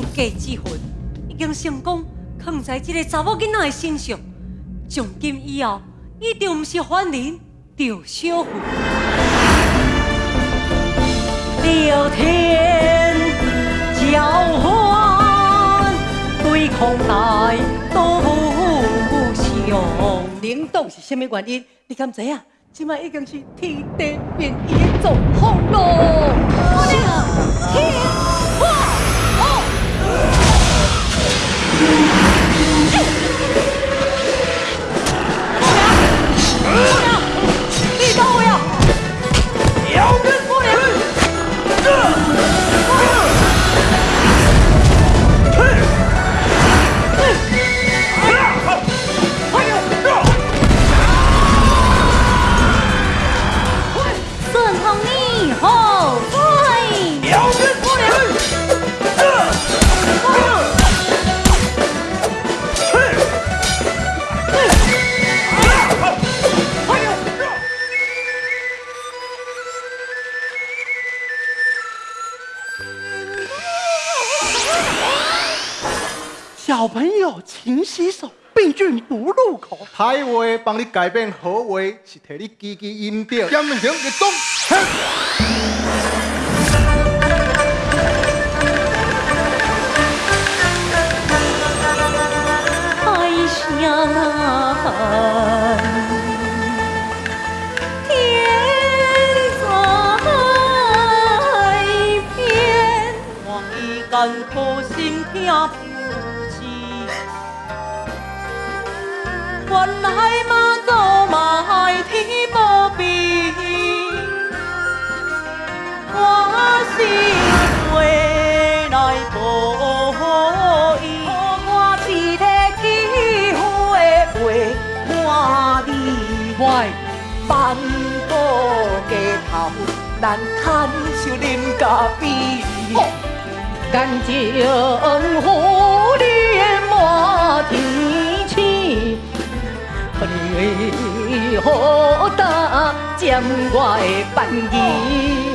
身家之魂已经成功藏在这个查某囡仔的身上，从今以后一定不是凡人，就小妇。聊天交换，对空来都不相。领导是什么原因？你敢知影？即卖已经是天地变异的状况咯。小朋友，勤洗手，病菌不入口。歹话帮你改变好话，是替你积极阴德。严刑一动。爱上。艰苦心听原来马祖嘛爱天无边，我是回来报伊，我一个欺负的陪伴你，喂，放过街头，咱牵手啉咖啡。感情互无打占我的便宜